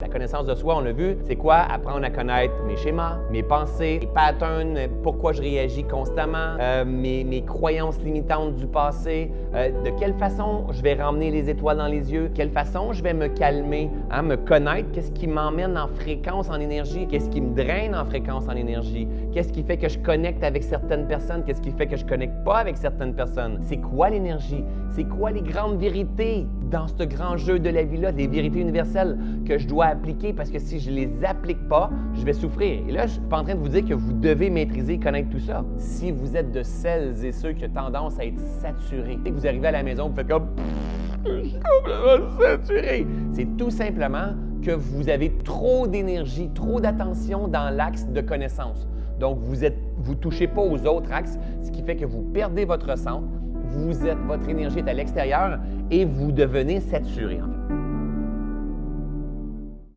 La connaissance de soi, on l'a vu, c'est quoi? Apprendre à connaître mes schémas, mes pensées, mes patterns, pourquoi je réagis constamment, euh, mes, mes, croyances limitantes du passé, euh, de quelle façon je vais ramener les étoiles dans les yeux, quelle façon je vais me calmer, hein, me connaître, qu'est-ce qui m'emmène en fréquence en énergie, qu'est-ce qui me draine en fréquence en énergie, qu'est-ce qui fait que je connecte avec certaines personnes, qu'est-ce qui fait que je connecte pas avec certaines personnes. C'est quoi l'énergie? C'est quoi les grandes vérités? Dans ce grand jeu de la vie-là, des vérités universelles que je dois appliquer parce que si je ne les applique pas, je vais souffrir. Et là, je ne suis pas en train de vous dire que vous devez maîtriser et connaître tout ça. Si vous êtes de celles et ceux qui ont tendance à être saturés, et que vous arrivez à la maison, vous faites comme je suis complètement saturé. C'est tout simplement que vous avez trop d'énergie, trop d'attention dans l'axe de connaissance. Donc, vous ne vous touchez pas aux autres axes, ce qui fait que vous perdez votre centre, votre énergie est à l'extérieur et vous devenez saturé en fait.